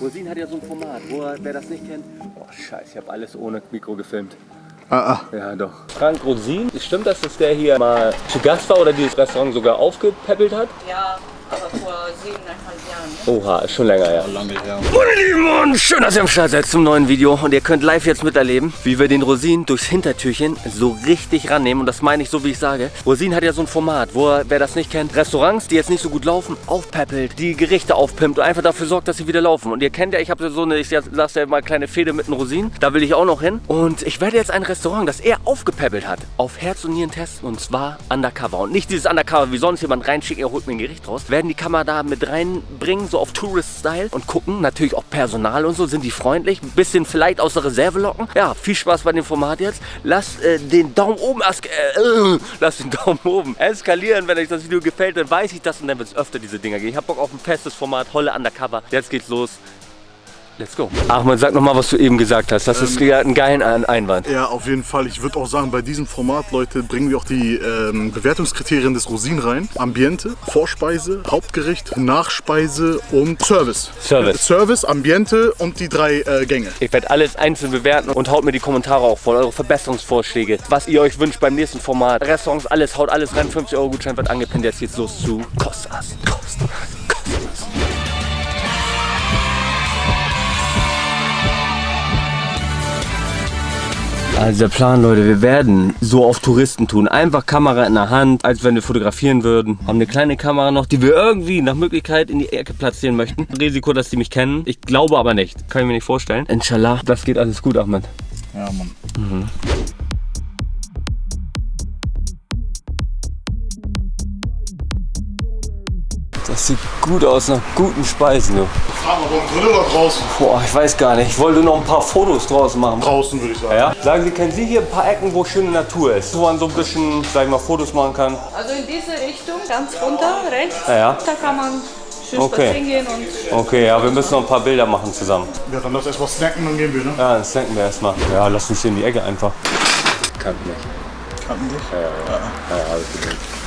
Rosin hat ja so ein Format, wo er, wer das nicht kennt, oh scheiße, ich habe alles ohne Mikro gefilmt. Ah, ah. Ja, doch. Frank Rosin, stimmt das, dass der hier mal zu Gast war oder dieses Restaurant sogar aufgepäppelt hat? Ja, aber vor siebeneinhalb Jahren. Oha, ist schon länger her. Lange her. Meine Lieben und schön, dass ihr am Start seid zum neuen Video und ihr könnt live jetzt miterleben, wie wir den Rosin durchs Hintertürchen so richtig rannehmen und das meine ich so, wie ich sage. Rosin hat ja so ein Format, wo er, wer das nicht kennt, Restaurants, die jetzt nicht so gut laufen, aufpäppelt, die Gerichte aufpimpt und einfach dafür sorgt, dass sie wieder laufen. Und ihr kennt ja, ich habe so eine, ich lasse ja mal kleine Fehde mit einem Rosin, da will ich auch noch hin. Und ich werde jetzt ein Restaurant, das er aufgepäppelt hat, auf Herz und Nieren testen und zwar undercover. Und nicht dieses undercover, wie sonst jemand reinschickt, er holt mir ein Gericht raus. Werden die Kamera da mit reinbringen, so auf Tourist-Style und gucken, natürlich auch Personal und so, sind die freundlich, ein bisschen vielleicht aus der Reserve locken. Ja, viel Spaß bei dem Format jetzt. Lasst äh, den Daumen oben, äh, lasst den Daumen oben eskalieren, wenn euch das Video gefällt, dann weiß ich das und dann wird es öfter diese Dinger gehen. Ich habe Bock auf ein festes Format, Holle Undercover. Jetzt geht's los. Let's go. Achmed, sag nochmal, was du eben gesagt hast. Das ist ja ein geiler Einwand. Ja, auf jeden Fall. Ich würde auch sagen, bei diesem Format, Leute, bringen wir auch die ähm, Bewertungskriterien des Rosin rein. Ambiente, Vorspeise, Hauptgericht, Nachspeise und Service. Service. Äh, Service, Ambiente und die drei äh, Gänge. Ich werde alles einzeln bewerten und haut mir die Kommentare auch voll, eure Verbesserungsvorschläge, was ihr euch wünscht beim nächsten Format. Restaurants, alles, haut alles rein, 50 Euro Gutschein wird angepinnt. Jetzt geht's los zu. Kostas. Also der Plan, Leute, wir werden so auf Touristen tun. Einfach Kamera in der Hand, als wenn wir fotografieren würden. Haben eine kleine Kamera noch, die wir irgendwie nach Möglichkeit in die Ecke platzieren möchten. Risiko, dass die mich kennen. Ich glaube aber nicht. Kann ich mir nicht vorstellen. Inshallah, das geht alles gut, Ahmed. Ja, Mann. Das sieht gut aus nach guten Speisen, du. Fahren wir beim Grill oder draußen? Boah, ich weiß gar nicht. Ich wollte noch ein paar Fotos draus machen. Draußen würde ich sagen. Ja? Sagen Sie, kennen Sie hier ein paar Ecken, wo schöne Natur ist? Wo man so ein bisschen, sag ich mal, Fotos machen kann? Also in diese Richtung, ganz runter, rechts. Ja, ja. Da kann man schön Okay. spazieren gehen und Okay, ja, wir müssen noch ein paar Bilder machen zusammen. Ja, dann lass erst mal snacken, dann gehen wir, ne? Ja, das denken wir erstmal. Ja, lass uns hier in die Ecke einfach. Kann nicht. Kannten dich? Ja, ja, ja. ja alles gut.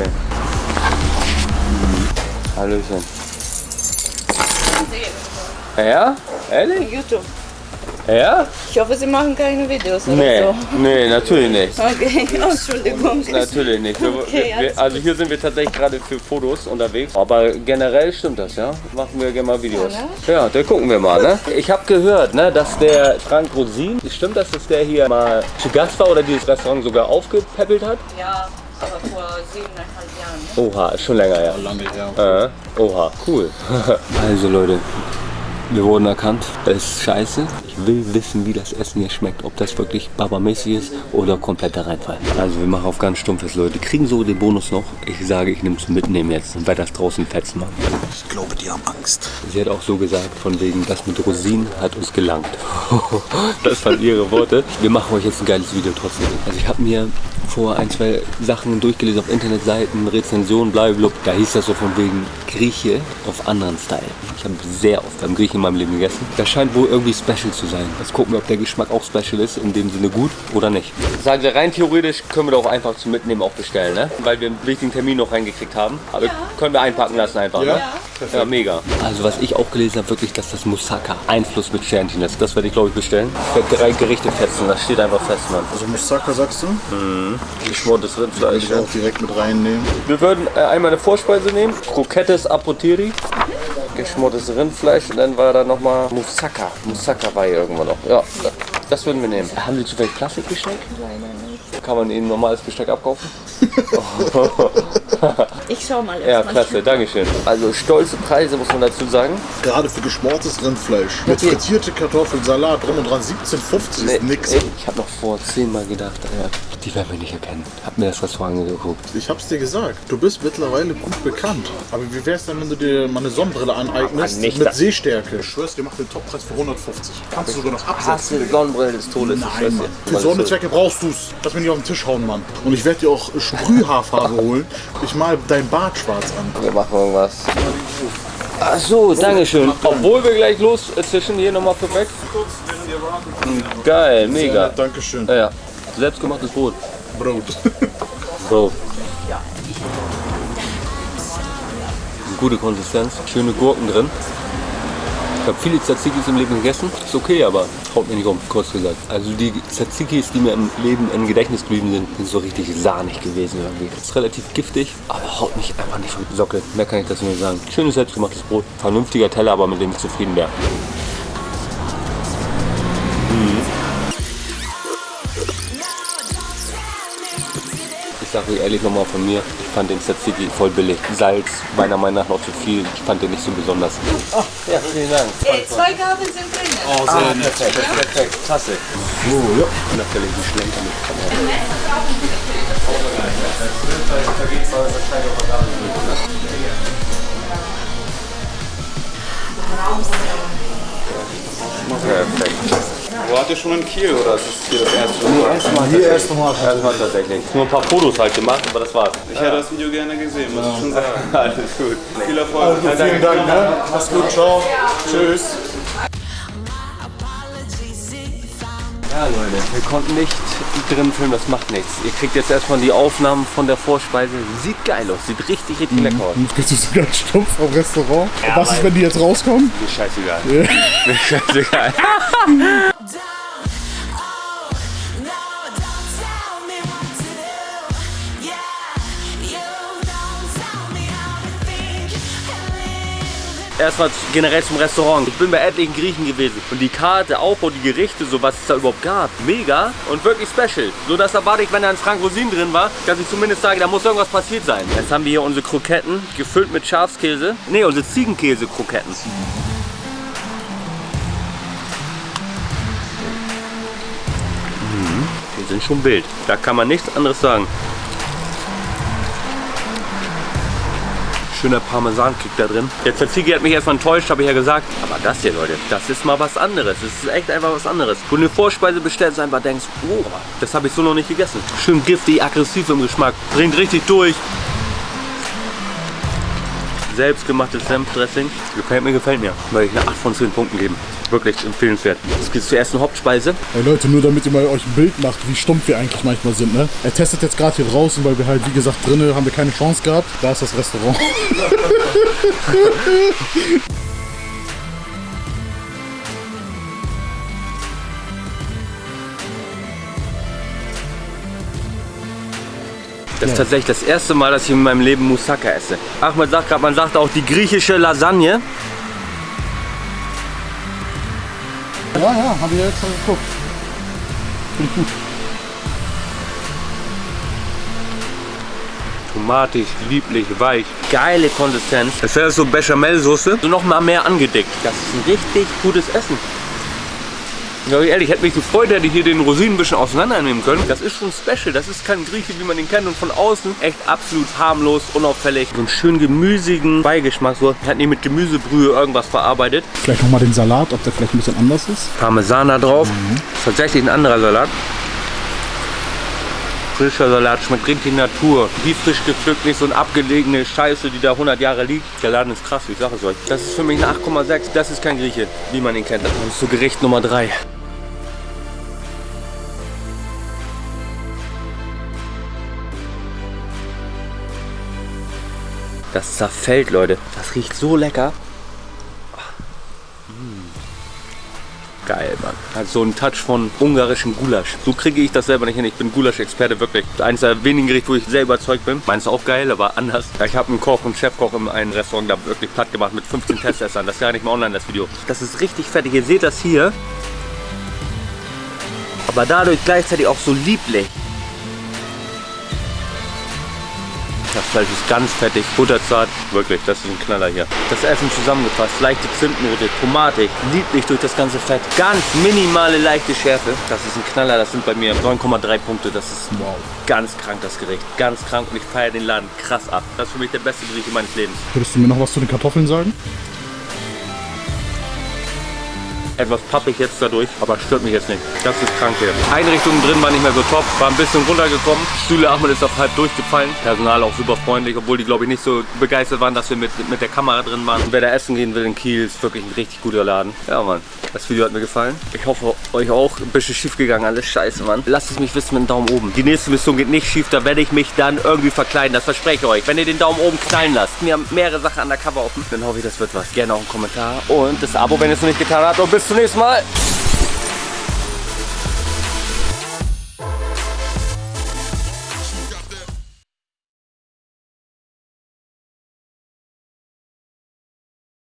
Okay. Hallöchen. Ja? Ehrlich? YouTube. Ja? Ich hoffe, Sie machen keine Videos Nee, oder nee, natürlich nicht. so. Okay, oh, Entschuldigung. Natürlich nicht. Wir, Okay, wir, also hier sind wir tatsächlich gerade für Fotos unterwegs. Aber generell stimmt das, ja? Machen wir gerne mal Videos. Ja, da gucken wir mal, ne? Ich habe gehört, ne, dass der Frank Rosin, stimmt das, dass der hier mal zu Gast war oder dieses Restaurant sogar aufgepäppelt hat? Ja, aber vor siebeneinhalb Jahren. Oha, ist schon länger her. Lange her. Äh, oha, cool. also Leute, wir wurden erkannt. Das ist scheiße. Ich will wissen, wie das Essen hier schmeckt. Ob das wirklich babamäßig ist oder kompletter Reinfall. Also wir machen auf ganz stumpfes, Leute. Kriegen so den Bonus noch. Ich sage, ich nehme es mitnehmen jetzt und werde das draußen fetzen machen. Ich glaube, die haben Angst. Sie hat auch so gesagt, von wegen, das mit Rosinen hat uns gelangt. das waren ihre Worte. Wir machen euch jetzt ein geiles Video trotzdem. Also ich habe mir vor ein, zwei Sachen durchgelesen auf Internetseiten, Rezensionen, blablabla. Da hieß das so von wegen Grieche auf anderen Style. Ich habe sehr oft beim Griechen in meinem Leben gegessen. Das scheint wohl irgendwie special zu sein. Jetzt gucken wir, ob der Geschmack auch special ist, in dem Sinne gut oder nicht. Sagen Sie, rein theoretisch können wir doch einfach zum Mitnehmen auch bestellen, ne? Weil wir einen wichtigen Termin noch reingekriegt haben. Aber können wir einpacken lassen einfach, Ja? ne? Ja, mega. Also was ich auch gelesen habe, wirklich, dass das Moussaka Einfluss mit Sternchen ist. Das werde ich, glaube ich, bestellen. Ich werde drei Gerichte fetzen, das steht einfach fest, Mann. Also Moussaka sagst du? Geschmortes Würde Rindfleisch. ich auch direkt mit reinnehmen. Wir würden äh, einmal eine Vorspeise nehmen, Croquettes Apotiri, geschmortes Rindfleisch und dann war da nochmal Moussaka. Moussaka war hier irgendwo noch. Ja, das würden wir nehmen. Haben Sie zufällig Plastikbesteck? Kann man Ihnen normales Besteck abkaufen? Ich schau mal Ja, klasse, Dankeschön. Also stolze Preise muss man dazu sagen. Gerade für geschmortes Rindfleisch. Mit frittierte Kartoffeln, Salat, drum und dran. 17,50 ist nix. ey, ich habe noch vor zehnmal gedacht, ja, die werden wir nicht erkennen. Hab mir das Restaurant angeguckt. Ich hab's dir gesagt. Du bist mittlerweile gut bekannt. Aber wie wär's denn, wenn du dir mal eine Sonnenbrille aneignest Ah, nicht mit das. Seestärke? Ich schwör's dir, macht den Toppreis für 150. Kannst du sogar noch absetzen. Hasse Sonnenbrille des Todes. Nein. Mann. Für so eine Zwecke brauchst du's. Lass mich nicht auf den Tisch hauen, Mann. Und ich werde dir auch Sprühhaarfarbe holen. Ich mal dein Bart schwarz an. Wir machen irgendwas. Ach so, Dankeschön. Obwohl wir gleich los äh, zwischen hier nochmal perfekt. Geil, mega. Dankeschön. Ja, ja. Selbstgemachtes Brot. Brot. Bro. Gute Konsistenz, schöne Gurken drin. Ich habe viele Tzatziki's im Leben gegessen. Ist okay, aber haut mir nicht um, kurz gesagt. Also die Tzatziki's, die mir im Leben im Gedächtnis geblieben sind, sind so richtig sahnig gewesen irgendwie. Ist relativ giftig, aber haut mich einfach nicht vom Sockel. Mehr kann ich das nicht sagen. Schönes selbstgemachtes Brot. Vernünftiger Teller, aber mit dem ich zufrieden wäre. Ich sage euch ehrlich nochmal von mir, ich fand den Tzatziki voll billig. Salz, meiner Meinung nach noch zu viel. Ich fand den nicht so besonders. Ach, ja, vielen Dank. Äh, zwei Gabeln sind drin. Oh, sehr nett. Perfekt, perfekt. Klasse. Oh, ja. Natürlich die Schlenker mit. Perfekt. Wo hat ihr schon in Kiel oder ist es hier das erste Mal? Erstmal hier erst nochmal. Erstmal tatsächlich. Nur ein paar Fotos halt gemacht, aber das war's. Ich hätte das Video gerne gesehen, muss ich schon sagen. Alles gut. Viel Erfolg. Vielen Dank, ne? Mach's gut, ciao. Tschüss. Ja Leute, wir konnten nicht drin filmen, das macht nichts. Ihr kriegt jetzt erstmal die Aufnahmen von der Vorspeise. Sieht geil aus, sieht richtig, richtig lecker aus. Jetzt bist du so ganz stumpf am Restaurant. Ja, Was ist, wenn die jetzt rauskommen? Mir scheißegal. Mir scheißegal. Erstmal generell zum Restaurant. Ich bin bei etlichen Griechen gewesen. Und die Karte, und die Gerichte, so was es da überhaupt gab. Mega und wirklich special. So das erwarte ich, wenn da ein Frank Rosin drin war, dass ich zumindest sage, da muss irgendwas passiert sein. Jetzt haben wir hier unsere Kroketten, gefüllt mit Schafskäse. Ne, unsere Ziegenkäse-Kroketten. Die sind schon wild. Da kann man nichts anderes sagen. Schöner Parmesankick da drin. Der Tzatziki hat mich erstmal enttäuscht, habe ich ja gesagt. Aber das hier, Leute, das ist mal was anderes. Das ist echt einfach was anderes. Wo du eine Vorspeise bestellst und einfach denkst, oh, das habe ich so noch nicht gegessen. Schön giftig, aggressiv im Geschmack. Bringt richtig durch. Selbstgemachtes Senfdressing. Gefällt mir, gefällt mir. Weil ich eine 8 von 10 Punkten geben. Wirklich empfehlenswert. Jetzt geht zur ersten Hauptspeise. Ey Leute, nur damit ihr mal euch ein Bild macht, wie stumpf wir eigentlich manchmal sind, ne? Er testet jetzt gerade hier draußen, weil wir halt, wie gesagt, drinnen haben wir keine Chance gehabt. Da ist das Restaurant. Das ist tatsächlich das erste Mal, dass ich in meinem Leben Moussaka esse. Ahmed sagt gerade, man sagt auch die griechische Lasagne. Ja, ja, haben wir jetzt mal geguckt. Tomatig, lieblich, weich. Geile Konsistenz. Das wäre so Bechamelsoße. So noch mal mehr angedickt. Das ist ein richtig gutes Essen. Ja, ehrlich, hätte mich gefreut, hätte ich hier den Rosinen ein bisschen auseinandernehmen können. Das ist schon special. Das ist kein Grieche, wie man ihn kennt. Und von außen echt absolut harmlos, unauffällig. So einen schön gemüsigen Beigeschmack. So, hat nicht mit Gemüsebrühe irgendwas verarbeitet. Vielleicht nochmal den Salat, ob der vielleicht ein bisschen anders ist. Parmesaner drauf. Ist tatsächlich ein anderer Salat. Frischer Salat, schmeckt richtig Natur. Wie frisch gepflückt, nicht so eine abgelegene Scheiße, die da 100 Jahre liegt. Der Laden ist krass, ich sage es euch. Das ist für mich eine 8,6. Das ist kein Grieche, wie man ihn kennt. Das ist so Gericht Nummer 3. Das zerfällt, Leute. Das riecht so lecker. Geil, Mann. Hat so einen Touch von ungarischem Gulasch. So kriege ich das selber nicht hin. Ich bin Gulasch-Experte, wirklich. Eines der wenigen Gerichte, wo ich sehr überzeugt bin. Meins ist auch geil, aber anders. Ich habe einen Koch und Chefkoch in einem Restaurant da wirklich platt gemacht mit 15 Testessern. Das ist ja nicht mal online, das Video. Das ist richtig fertig. Ihr seht das hier. Aber dadurch gleichzeitig auch so lieblich. Das Fleisch ist ganz fettig, butterzart. Wirklich, das ist ein Knaller hier. Das Essen zusammengefasst, leichte Zimtnote, Tomatik, lieblich durch das ganze Fett. Ganz minimale leichte Schärfe. Das ist ein Knaller, das sind bei mir 9,3 Punkte. Das ist wow. ganz krank, das Gericht. Ganz krank und ich feiere den Laden krass ab. Das ist für mich der beste Gericht meines Lebens. Würdest du mir noch was zu den Kartoffeln sagen? Etwas pappig jetzt dadurch, aber stört mich jetzt nicht. Das ist krank hier. Einrichtungen drin war nicht mehr so top, war ein bisschen runtergekommen. Stühle Ahmed ist auf halb durchgefallen. Personal auch super freundlich, obwohl die glaube ich nicht so begeistert waren, dass wir mit, mit der Kamera drin waren. Und wer da essen gehen will in Kiel, ist wirklich ein richtig guter Laden. Ja, Mann. Das Video hat mir gefallen. Ich hoffe, euch auch. Ein bisschen schief gegangen, alles scheiße, Mann. Lasst es mich wissen mit dem Daumen oben. Die nächste Mission geht nicht schief, da werde ich mich dann irgendwie verkleiden. Das verspreche ich euch. Wenn ihr den Daumen oben knallen lasst, wir haben mehrere Sachen undercover offen, dann hoffe ich, das wird was. Gerne auch einen Kommentar und das Abo, wenn ihr es noch nicht getan habt. Und bis zum nächsten Mal.